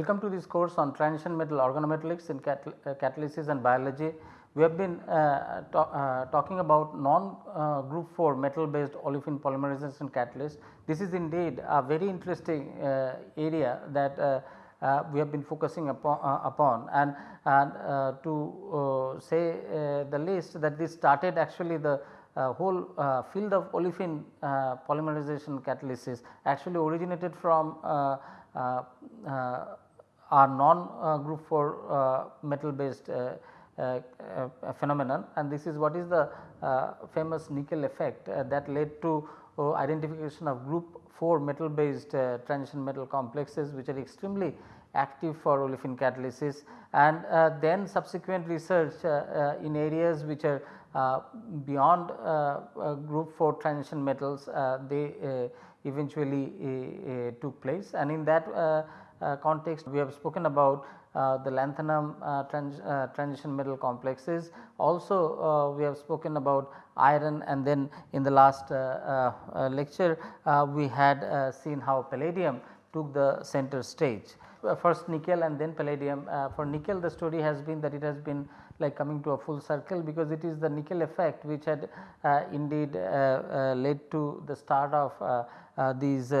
Welcome to this course on transition metal organometallics in catal uh, catalysis and biology. We have been uh, uh, talking about non uh, group 4 metal based olefin polymerization catalyst. This is indeed a very interesting uh, area that uh, we have been focusing upon, upon. and, and to say the least that this started actually the uh, whole uh, field of olefin uh, polymerization catalysis actually originated from are non uh, group 4 metal based phenomenon. And this is what is the famous nickel effect that led to identification of group 4 metal based transition metal complexes which are extremely active for olefin catalysis. And uh, then subsequent research uh, uh, in areas which are beyond group 4 transition metals they eventually uh, took place. And in that uh, uh, Uh, context we have spoken about uh, the lanthanum uh, trans, uh, transition metal complexes. Also uh, we have spoken about iron and then in the last uh, lecture we had seen how palladium took the center stage. First nickel and then palladium. for nickel the story has been that it has been like coming to a full circle because it is the nickel effect which had indeed led to the start of uh, these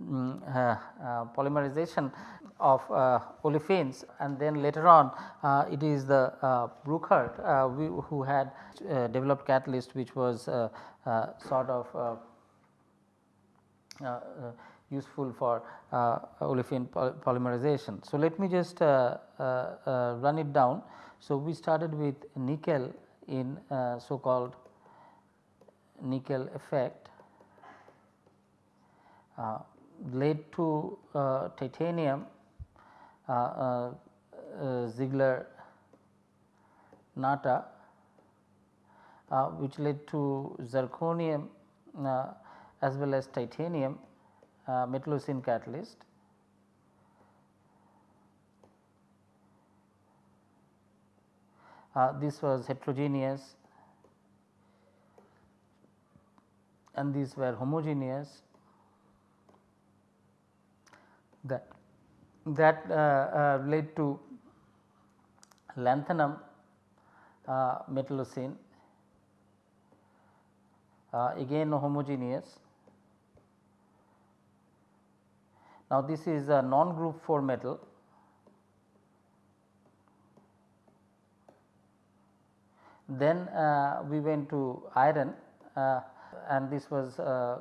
Mm, uh, mm, uh, polymerization of uh, olefins and then later on uh, it is the uh, Brookhart who had developed catalyst which was sort of useful for uh, olefin polymerization. So, let me just uh, uh, run it down. So, we started with nickel in so called nickel effect uh, led to uh, titanium uh, Ziegler Natta which led to zirconium as well as titanium metallocene catalyst. Uh, this was heterogeneous and these were homogeneous that that uh, uh, led to lanthanum uh, metallocene again homogeneous. Now, this is a non group 4 metal then uh, we went to iron uh, and this was uh,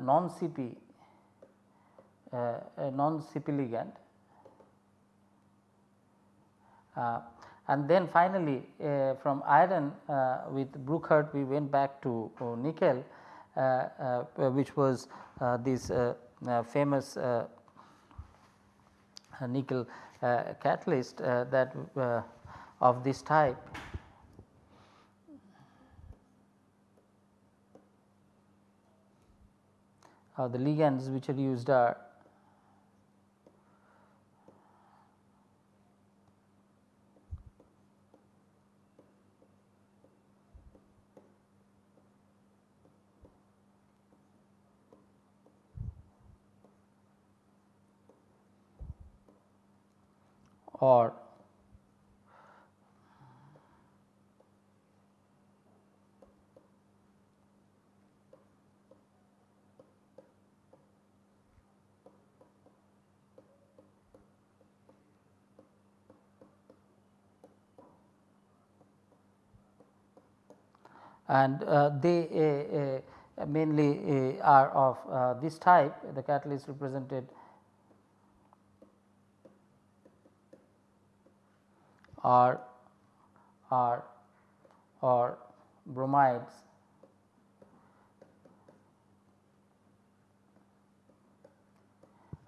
non CP Uh, a non-CP ligand. Uh, and then finally, uh, from iron uh, with Brookhart we went back to uh, nickel which was this famous nickel catalyst that of this type uh, the ligands which are used are or and uh, they uh, uh, mainly uh, are of uh, this type the catalyst represented or or or bromides.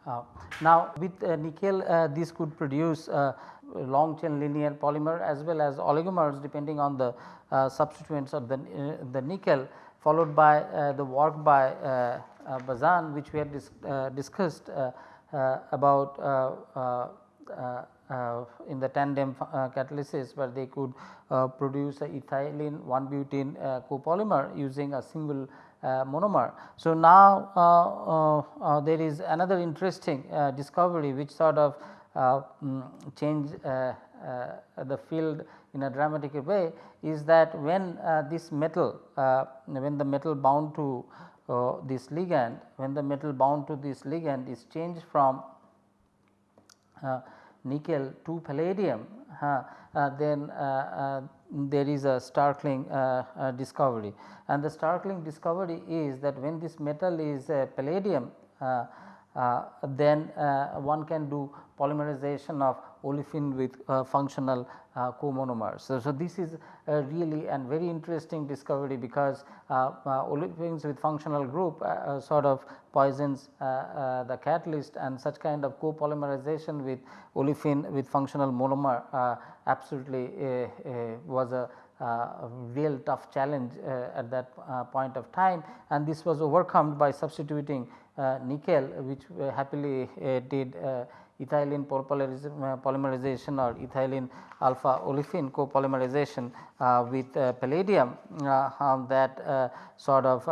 Uh, now with uh, nickel uh, this could produce uh, long chain linear polymer as well as oligomers depending on the uh, substituents of the, uh, the nickel followed by the work by Bazan which we had dis discussed about uh, in the tandem uh, catalysis where they could uh, produce a ethylene 1 butene uh, copolymer using a single uh, monomer. So, now uh, there is another interesting discovery which sort of um, change the field in a dramatic way is that when this metal when the metal bound to this ligand when the metal bound to this ligand is changed from nickel to palladium uh, then uh, there is a startling uh, discovery. And the startling discovery is that when this metal is palladium uh, then uh, one can do polymerization of olefin with uh, functional comonomers. So, so, this is really a very interesting discovery because olefins with functional group sort of poisons the catalyst and such kind of copolymerization with olefin with functional monomer absolutely was a uh, real tough challenge uh, at that uh, point of time and this was overcome by substituting uh, nickel which uh, happily uh, did ethylene polymerization or ethylene alpha olefin copolymerization with palladium um, that sort of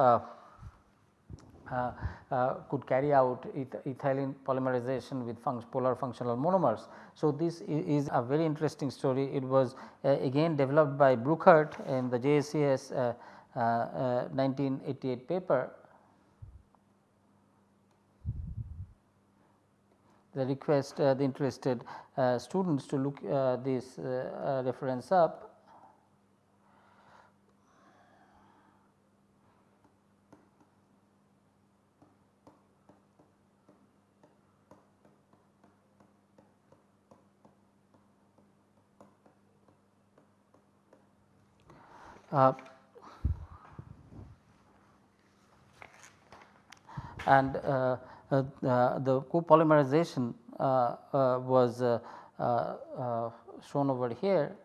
uh, uh, could carry out eth ethylene polymerization with polar functional monomers. So, this is a very interesting story. It was uh, again developed by Brookhart in the JACS 1988 paper the request uh, the interested uh, students to look uh, this reference up. Uh, and uh, Uh, uh, the copolymerization uh, uh was shown over here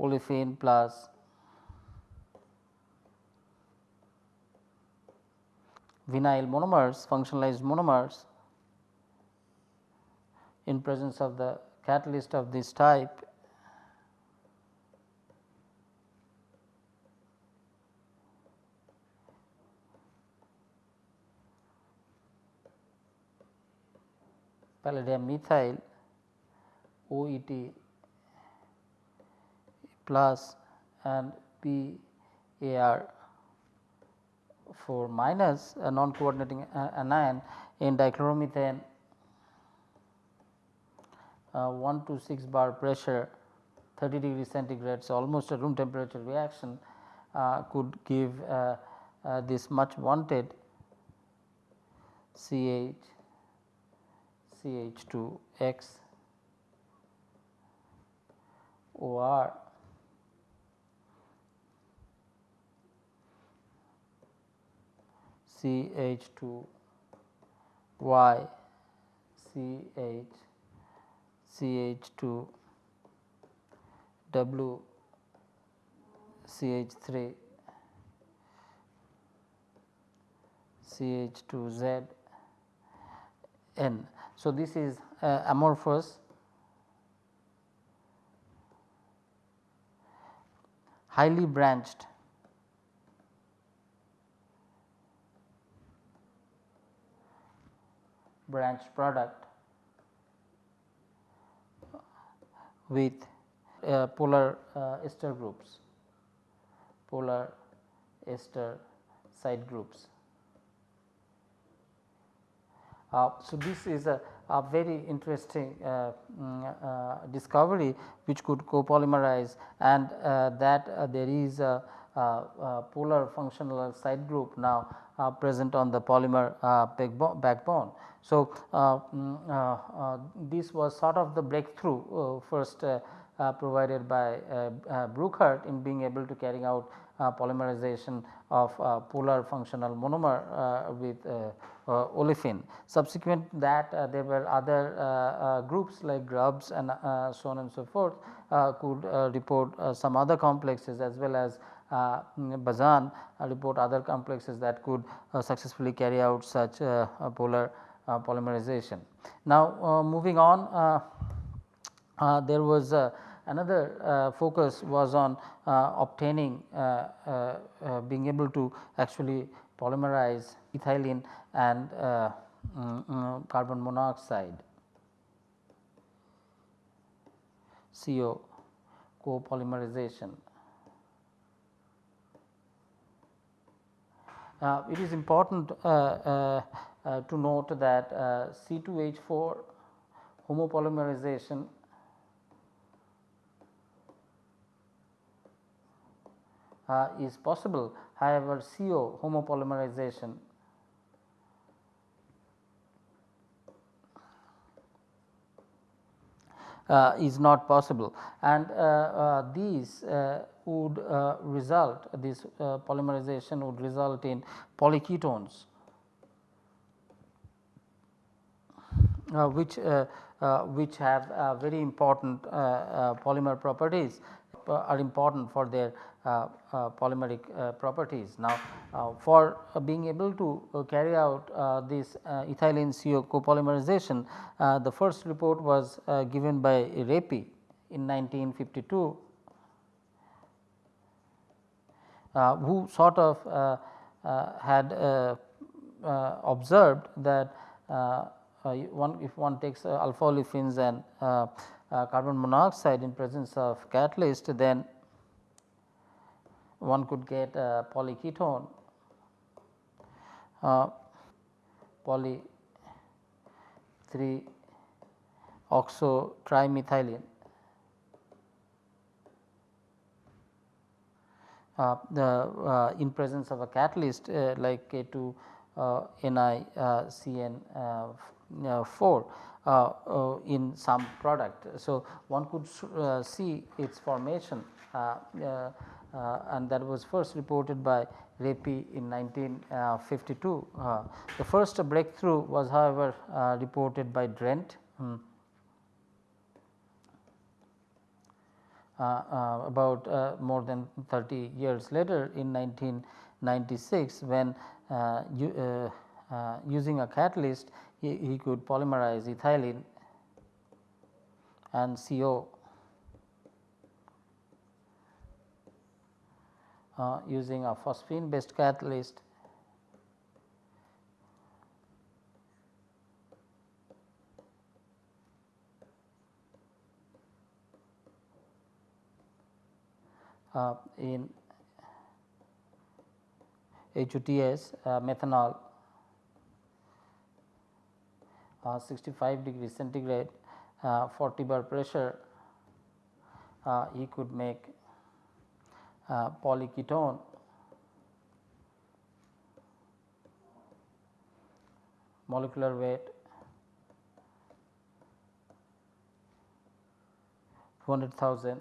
olefin plus vinyl monomers functionalized monomers in presence of the catalyst of this type palladium methyl OET plus and BAr 4 minus a non coordinating anion in dichloromethane uh, 1 to 6 bar pressure 30 degree centigrade. So, almost a room temperature reaction uh, could give uh, uh this much wanted CH CH2 X OR CH2 Y CH CH2 W CH3 CH2Z N. So, this is uh, amorphous. Highly branched. Branched product. With uh, polar uh, ester groups, polar ester side groups. Uh, so, this is a, a very interesting uh, mm, uh, discovery which could copolymerize and uh, that uh, there is a, a, polar functional side group now uh, present on the polymer backbone. So, mm, this was sort of the breakthrough first provided by Brookhart in being able to carry out Uh, polymerization of uh, polar functional monomer uh, with uh, olefin. Subsequent that uh, there were other uh, groups like Grubbs and so on and so forth could report some other complexes as well as Bazan report other complexes that could successfully carry out such polar polymerization. Now, moving on there was another uh, focus was on uh, obtaining uh, being able to actually polymerize ethylene and mm, mm, carbon monoxide. CO copolymerization. Uh, it is important uh, uh, to note that uh, C2H4 homopolymerization uh, is possible. However CO homopolymerization. Uh, is not possible. And uh, uh, these uh, would result this polymerization would result in polyketones which which have very important polymer properties are important for their uh, uh, Uh, uh, polymeric uh, properties. Now, uh, for being able to carry out this ethylene CO copolymerization, the first report was given by Reppe in 1952 uh, who sort of uh, uh, had observed that one if one takes alpha olefins and carbon monoxide in presence of catalyst then one could get a polyketone uh, poly 3 oxo trimethylene. Uh, the uh, in presence of a catalyst uh, like K 2 uh, Ni uh, CN uh, 4 in some product. So, one could see its formation and that was first reported by Reppe in 1952. Uh, the first breakthrough was however uh, reported by Drent. Hmm. Uh, uh, about uh, more than 30 years later in 1996 when using a catalyst he, he, could polymerize ethylene and CO uh, using a phosphine based catalyst. Uh, in HOTS uh, methanol uh, 65 degree centigrade uh, 40 bar pressure uh, you could make uh, polyketone molecular weight 200,000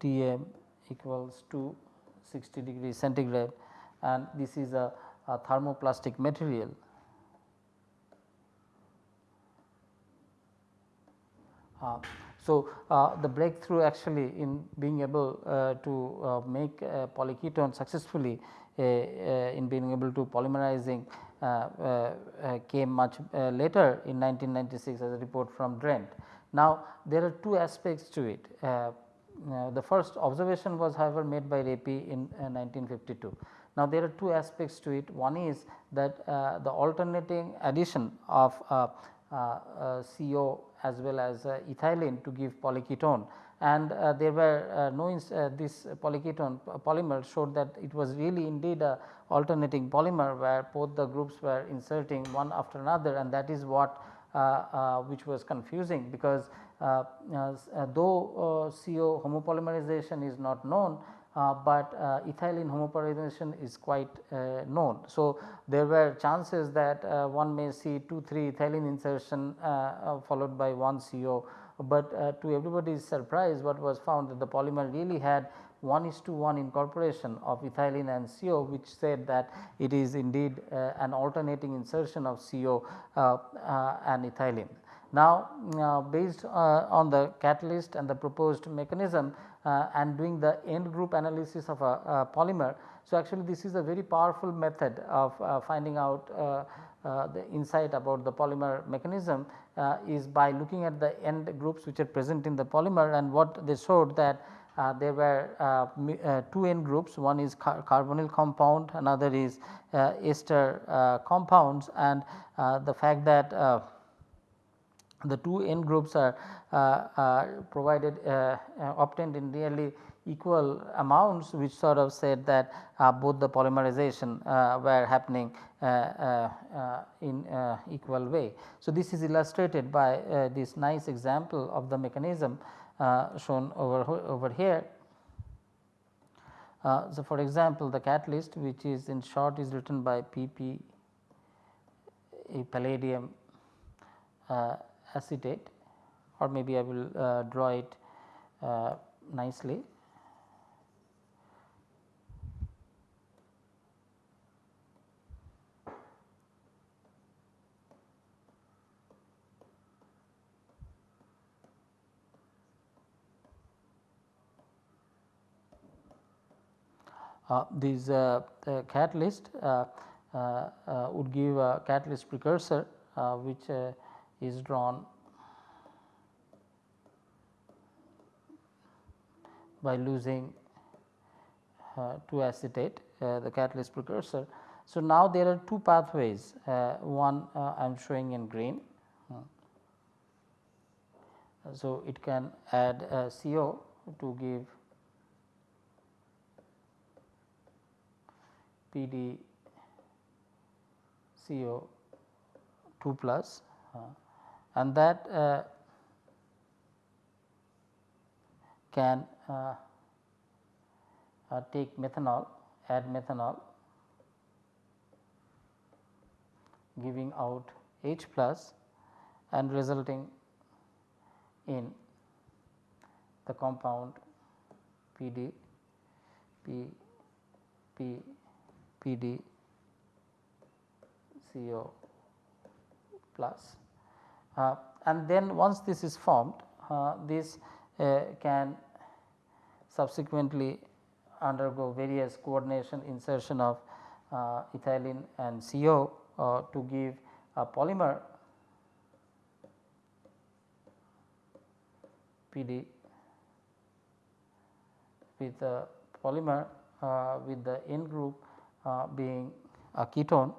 Tm equals to 60 degree centigrade and this is a, a thermoplastic material. Uh, so, uh, the breakthrough actually in being able uh, to uh, make polyketone successfully in being able to polymerizing came much later in 1996 as a report from Drent. Now, there are two aspects to it. the first observation was however made by Reppe in 1952. Now, there are two aspects to it. One is that uh, the alternating addition of uh, uh, Uh, uh, CO as well as uh, ethylene to give polyketone and uh, there were uh, no this polyketone polymer showed that it was really indeed a alternating polymer where both the groups were inserting one after another. And that is what which was confusing because though CO homopolymerization is not known uh, but uh, ethylene homopolymerization is quite uh, known. So, there were chances that one may see 2 3 ethylene insertion followed by 1 CO, but to everybody's surprise what was found that the polymer really had 1 is to 1 incorporation of ethylene and CO which said that it is indeed uh, an alternating insertion of CO uh, uh, and ethylene. Now, based on the catalyst and the proposed mechanism uh, and doing the end group analysis of a, polymer. So, actually this is a very powerful method of uh, finding out uh, uh the insight about the polymer mechanism uh, is by looking at the end groups which are present in the polymer and what they showed that uh, there were two end groups one is car carbonyl compound another is ester compounds and the fact that the two end groups are uh, provided uh, uh, obtained in nearly equal amounts which sort of said that uh, both the polymerization uh, were happening uh, uh in equal way. So, this is illustrated by this nice example of the mechanism shown over, over here. so, for example, the catalyst which is in short is written by PP palladium acetate or maybe I will uh, draw it uh, nicely. Uh, this uh, catalyst uh, would give a catalyst precursor which is drawn by losing uh, to acetate uh, the catalyst precursor. So, now there are two pathways uh, one I am showing in green. So, it can add CO to give PD CO 2 plus uh, and that uh, can uh, uh, take methanol add methanol giving out H plus and resulting in the compound PD P P PD CO plus. Uh, and then once this is formed uh, this uh, can subsequently undergo various coordination insertion of uh, ethylene and CO uh, to give a polymer PD with the polymer uh, with the end group being a ketone.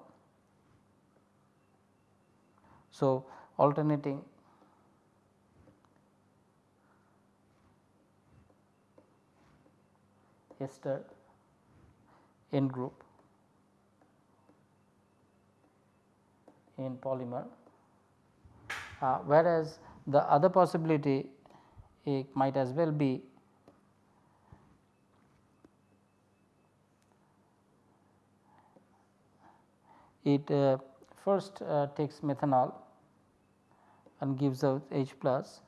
So, alternating. Ester end group. In polymer, uh, whereas the other possibility it might as well be it uh, first uh, takes methanol and gives out H plus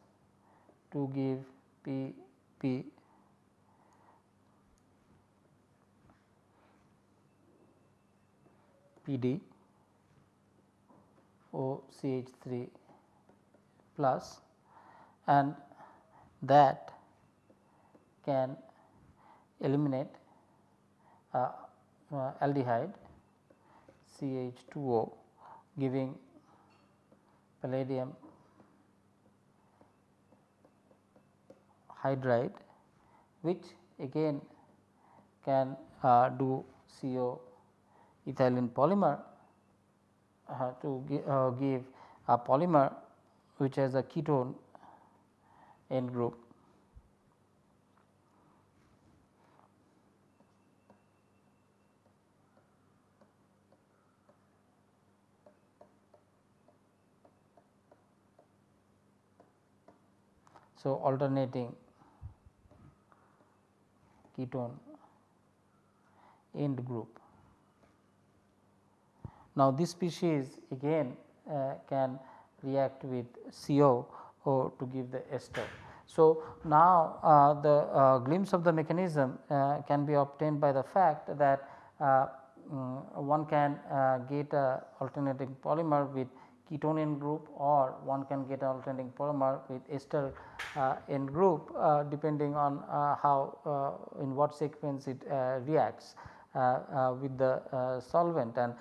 to give P P. PD OCH 3 plus and that can eliminate uh, uh, aldehyde CH2O giving palladium hydride which again can uh, do CO ethylene polymer uh, to uh, give a polymer which has a ketone end group. So, alternating ketone end group. Now, this species again uh, can react with CO to give the ester. So, now uh, the uh, glimpse of the mechanism uh, can be obtained by the fact that um, one can uh, get a alternating polymer with ketone group or one can get alternating polymer with ester uh, end group uh, depending on uh, how uh, in what sequence it uh, reacts uh, with the solvent. And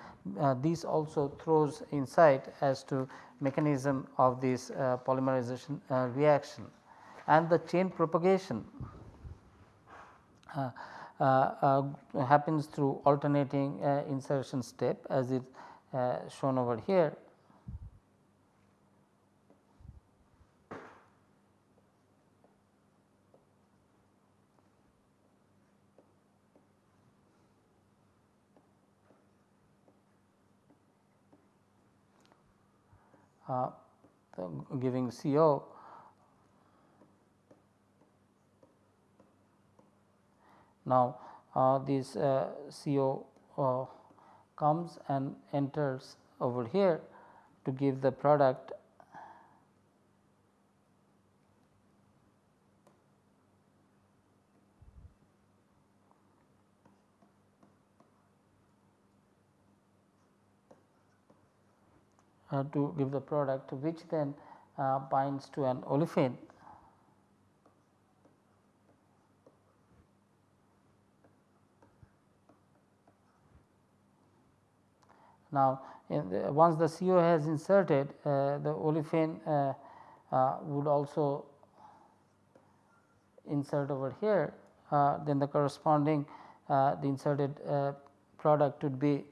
this also throws insight as to mechanism of this polymerization reaction. And the chain propagation happens through alternating insertion step as is shown over here uh, giving CO now uh, this uh, CO uh, comes and enters over here to give the product to give the product which then uh, binds to an olefin. Now, the, once the CO has inserted uh, the olefin uh, uh, would also insert over here uh, then the corresponding uh, the inserted uh, product would be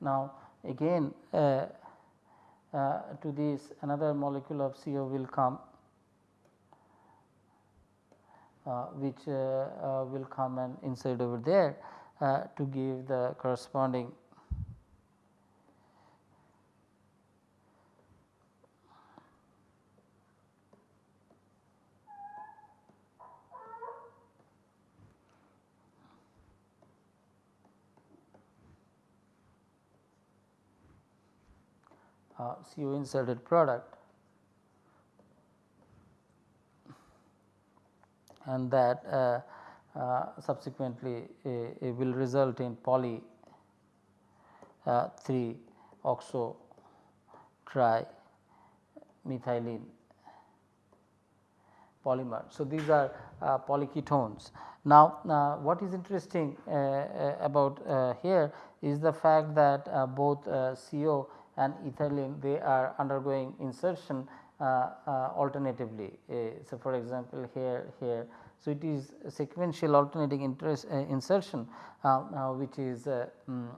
Now, again uh, uh, to this another molecule of CO will come uh, which uh, uh, will come and insert over there uh, to give the corresponding uh, CO inserted product and that uh, uh, subsequently will result in poly uh, 3 oxo tri methylene polymer. So, these are uh, polyketones. Now, uh, what is interesting about here is the fact that both CO and ethylene they are undergoing insertion uh, uh, alternatively. Uh, so, for example, here here so it is sequential alternating interest, insertion which is um,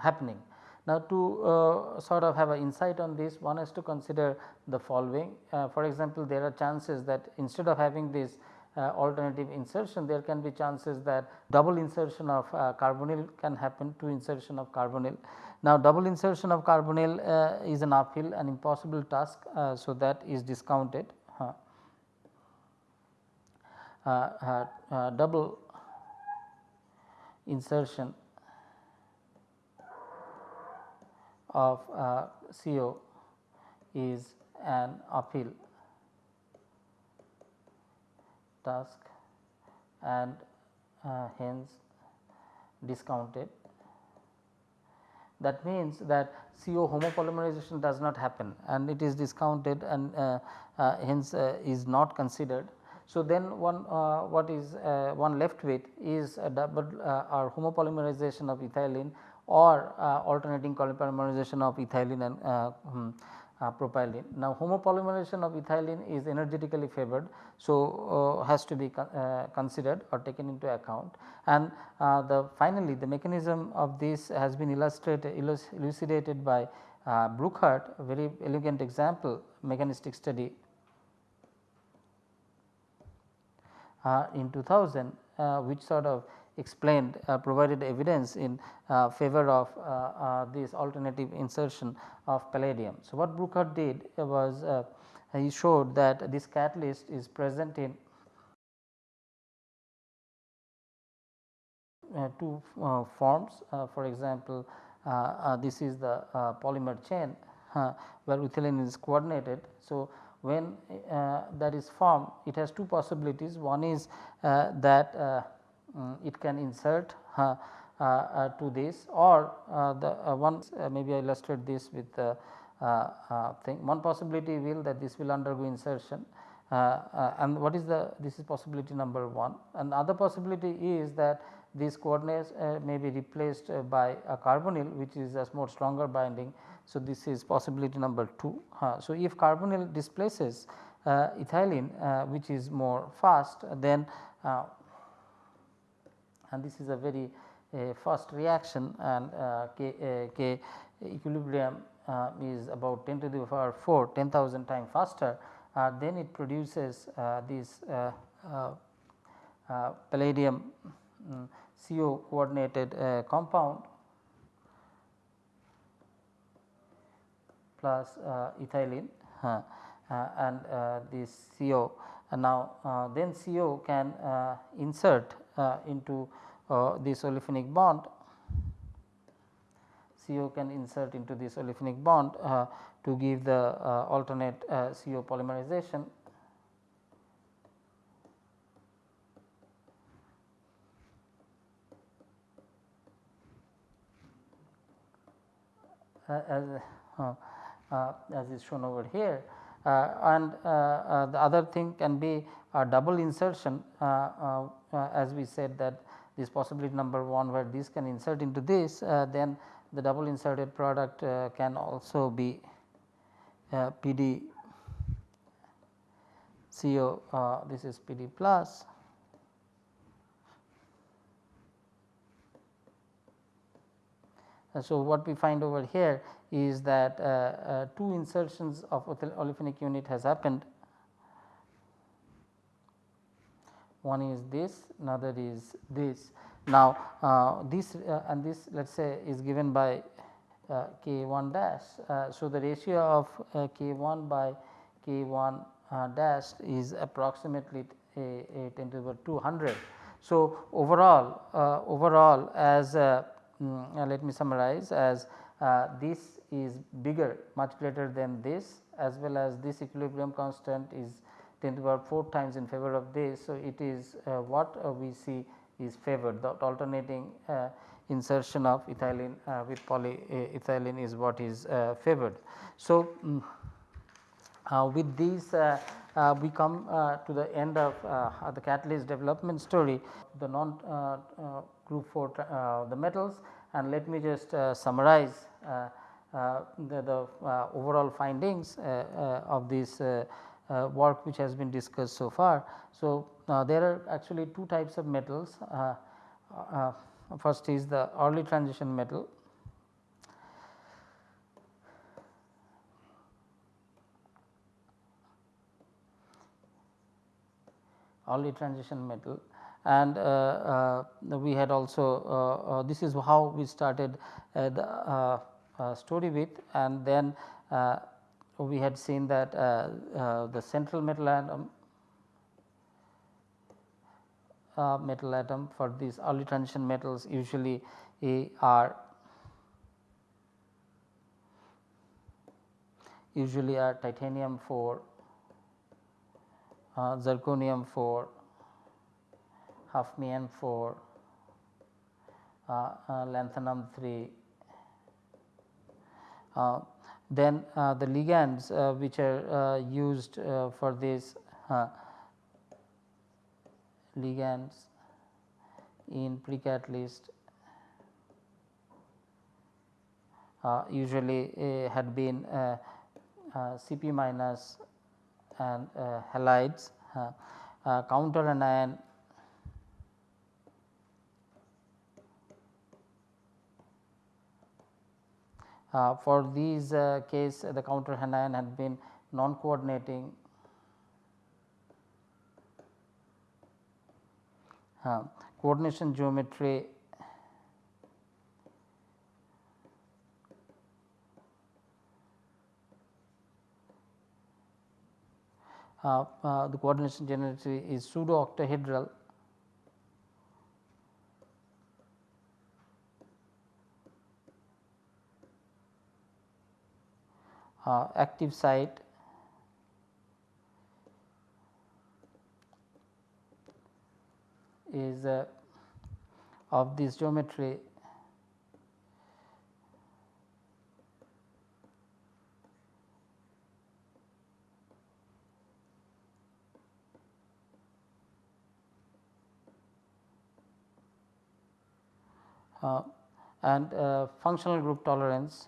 happening. Now, to sort of have an insight on this one has to consider the following for example, there are chances that instead of having this uh, alternative insertion there can be chances that double insertion of uh, carbonyl can happen to insertion of carbonyl now, double insertion of carbonyl uh, is an uphill an impossible task. Uh, so, that is discounted uh, uh, uh, double insertion of CO is an uphill task and hence discounted that means that CO homopolymerization does not happen and it is discounted and uh, uh, hence uh, is not considered. So, then one uh, what is uh, one left with is double or homopolymerization of ethylene or alternating polymerization of ethylene and hmm, uh, propylene. Now, homopolymerization of ethylene is energetically favored. So, uh, has to be con uh, considered or taken into account and uh, the finally the mechanism of this has been illustrated elucidated by uh, Brookhart a very elegant example mechanistic study uh, in 2000 which sort of explained uh, provided evidence in uh, favor of uh, this alternative insertion of palladium. So, what Brookhart did was he showed that this catalyst is present in uh, two uh, forms uh, for example this is the polymer chain where ethylene is coordinated. So, when that is formed it has two possibilities one is that um, it can insert uh, uh, to this or uh, the one maybe I illustrate this with the thing. One possibility will that this will undergo insertion and what is the this is possibility number 1 and other possibility is that these coordinates uh, may be replaced uh, by a carbonyl which is a more stronger binding. So, this is possibility number 2. Uh, so, if carbonyl displaces ethylene which is more fast then and this is a very uh, fast reaction and uh, K, uh, K equilibrium uh, is about 10 to the power 4 10,000 times faster. Uh, then it produces uh, this uh, palladium um, CO coordinated uh, compound plus uh, ethylene uh, and this CO now then CO can insert Uh, into uh, this olefinic bond CO can insert into this olefinic bond uh, to give the uh, alternate uh, CO polymerization. Uh, as, as is shown over here and the other thing can be a double insertion as we said that this possibility number 1 where this can insert into this then the double inserted product uh, can also be uh, PD CO uh, this is PD plus. So what we find over here is that uh, uh, two insertions of olefinic unit has happened one is this another is this now, uh, this uh, and this let us say is given by uh, k 1 dash. Uh, so, the ratio of uh, k 1 by k 1 uh, dash is approximately a, a 10 to the power 200. So, overall overall as mm, let me summarize as this is bigger much greater than this as well as this equilibrium constant is 10 to the power 4 times in favor of this. So, it is uh, what uh, we see is favored the alternating uh, insertion of ethylene uh, with polyethylene uh, is what is uh, favored. So, um, with these we come to the end of the catalyst development story the non group 4 the metals and let me just summarize uh, the, the uh, overall findings uh, of this work which has been discussed so far. So, now, there are actually two types of metals. Uh, uh, first is the early transition metal. early transition metal and uh, uh, we had also uh, uh this is how we started uh, the story with and then we had seen that the central metal atom uh, metal atom for these early transition metals usually are usually are titanium 4, uh, zirconium 4, hafnium 4, uh, uh, lanthanum 3. Uh, then uh, the ligands which are used for this ligands in precatalyst uh, usually uh, had been uh, uh Cp minus and uh, halides uh, counter anion for these case the counter anion had been non coordinating uh, coordination geometry uh, uh, the coordination geometry is pseudo octahedral active site. is uh, of this geometry. Uh, and uh, functional group tolerance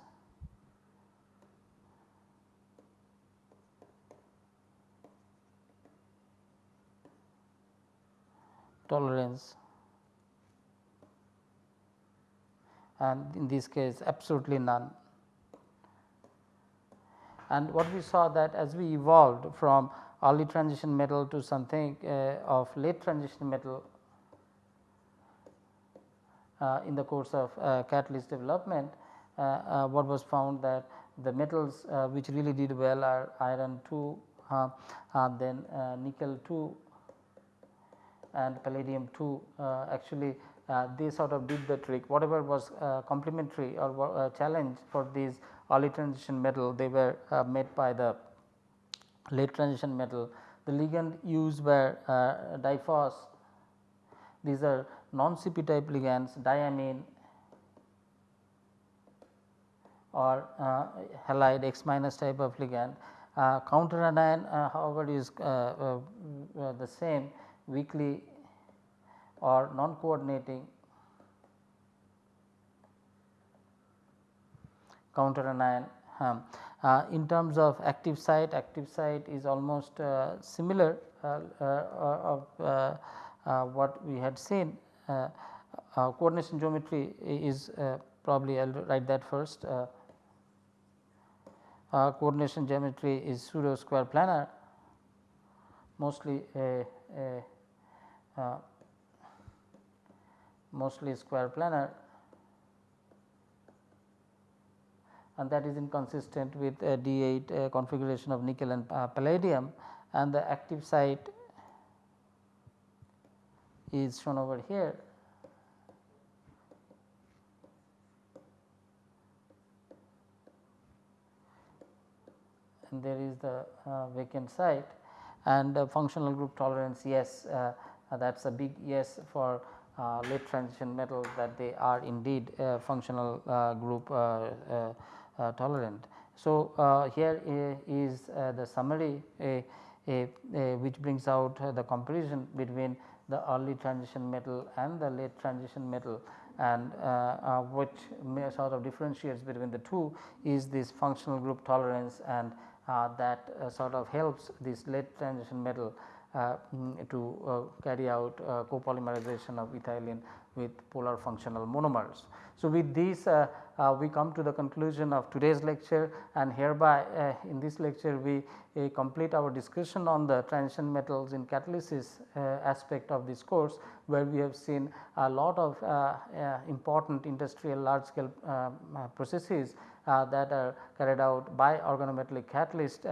tolerance and in this case absolutely none. And what we saw that as we evolved from early transition metal to something uh, of late transition metal uh, in the course of uh, catalyst development uh, what was found that the metals which really did well are iron 2 then nickel 2 and palladium 2 actually uh, they sort of did the trick whatever was uh, complementary or uh, challenge for these early transition metal they were made by the late transition metal. The ligand used were diphos these are non-CP type ligands diamine or uh, halide X minus type of ligand. Uh, counter anion uh, however is the same weakly or non coordinating counter anion. Um, uh, in terms of active site, active site is almost uh, similar uh, uh of uh, what we had seen. coordination geometry is probably I will write that first. coordination geometry is pseudo square planar mostly a, a mostly square planar. And that is inconsistent with D8 uh, configuration of nickel and uh, palladium. And the active site is shown over here. And there is the uh, vacant site. And functional group tolerance yes that is a big yes for uh, late transition metals that they are indeed functional uh, group uh, tolerant. So, here is the summary which brings out the comparison between the early transition metal and the late transition metal and uh, uh, which sort of differentiates between the two is this functional group tolerance and uh, that sort of helps this late transition metal uh, Uh, mm, to uh, carry out uh, copolymerization of ethylene with polar functional monomers. So, with this uh, uh, we come to the conclusion of today's lecture and hereby in this lecture we complete our discussion on the transition metals in catalysis aspect of this course where we have seen a lot of important industrial large scale um, processes that are carried out by organometallic catalyst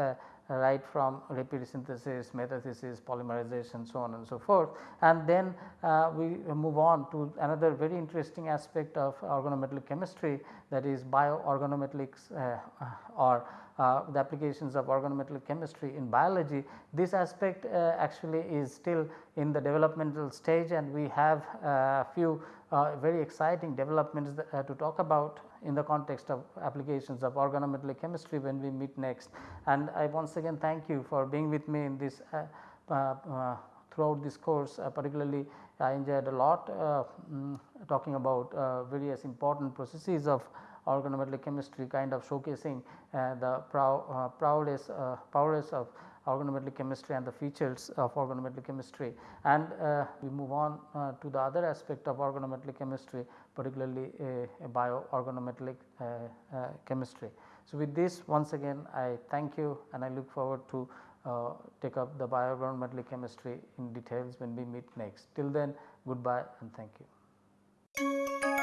right from Reppe synthesis, metathesis, polymerization so on and so forth. And then uh, we move on to another very interesting aspect of organometallic chemistry that is bioorganometallics uh, or uh, the applications of organometallic chemistry in biology. This aspect uh, actually is still in the developmental stage and we have a uh, few uh, very exciting developments that, to talk about in the context of applications of organometallic chemistry when we meet next. And I once again thank you for being with me in this uh, uh, uh throughout this course uh, particularly I enjoyed a lot um, talking about uh, various important processes of organometallic chemistry kind of showcasing the prow, prowess, prowess of organometallic chemistry and the features of organometallic chemistry and uh, we move on uh, to the other aspect of organometallic chemistry particularly bioorganometallic uh, uh, chemistry. So, with this once again I thank you and I look forward to uh, take up the bioorganometallic chemistry in details when we meet next. Till then goodbye and thank you. Música